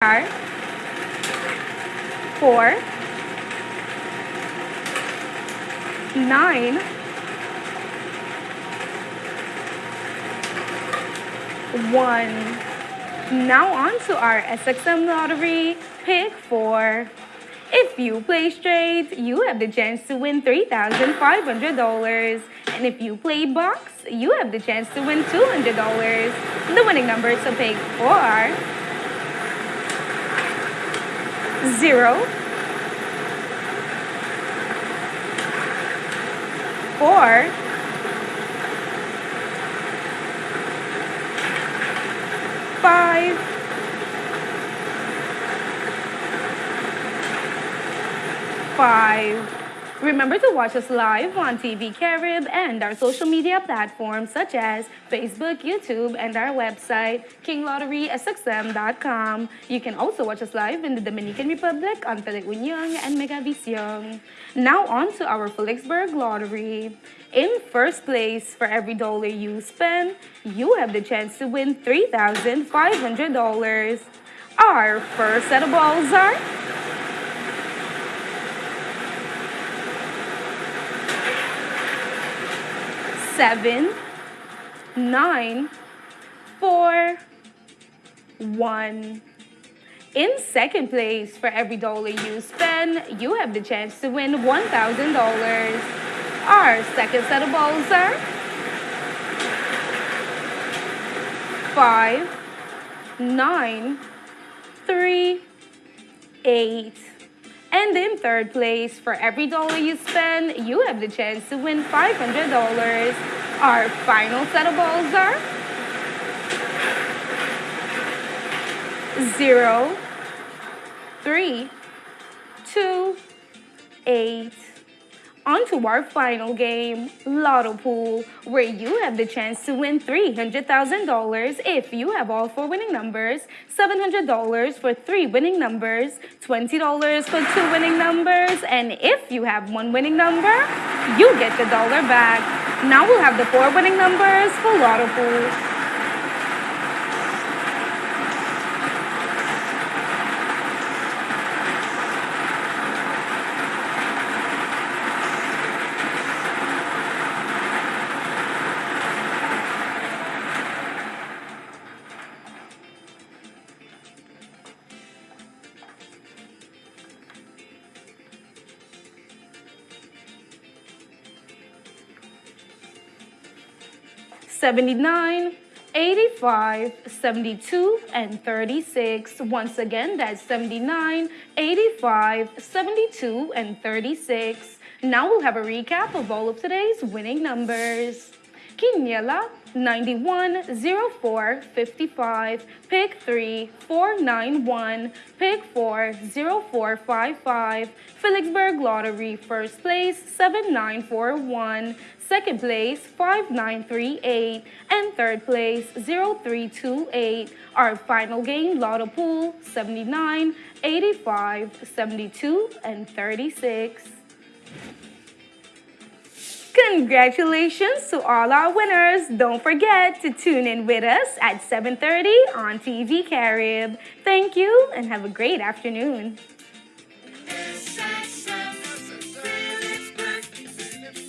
are four, nine, one. Now on to our SXM lottery pick four. If you play straight, you have the chance to win $3,500. And if you play box, you have the chance to win $200. The winning numbers to pick four are zero, four, five, five. Remember to watch us live on TV Carib and our social media platforms such as Facebook, YouTube, and our website, kinglotterysxm.com. You can also watch us live in the Dominican Republic on Teleunion and Megavision. Now on to our Philipsburg Lottery. In first place, for every dollar you spend, you have the chance to win $3,500. Our first set of balls are seven, nine, four, one. In second place, for every dollar you spend, you have the chance to win $1,000. Our second set of balls are five, nine, three, eight. And in third place, for every dollar you spend, you have the chance to win $500. Our final set of balls are zero, three, two, eight. On to our final game, Lotto Pool, where you have the chance to win $300,000 if you have all four winning numbers, $700 for three winning numbers, $20 for two winning numbers, and if you have one winning number, you get the dollar back. Now we'll have the four winning numbers for Lotto Pool. 79, 85, 72, and 36. Once again, that's 79, 85, 72, and 36. Now we'll have a recap of all of today's winning numbers. Quiniela, 91, 04, 55, pick 3, 491, pick 4, 0455, Philipsburg Lottery, first place, 7941, second place 5938, and third place 0328. Our final game, Lotto Pool 79, 85, 72, and 36. Congratulations to all our winners. Don't forget to tune in with us at 7.30 on TV Carib. Thank you and have a great afternoon.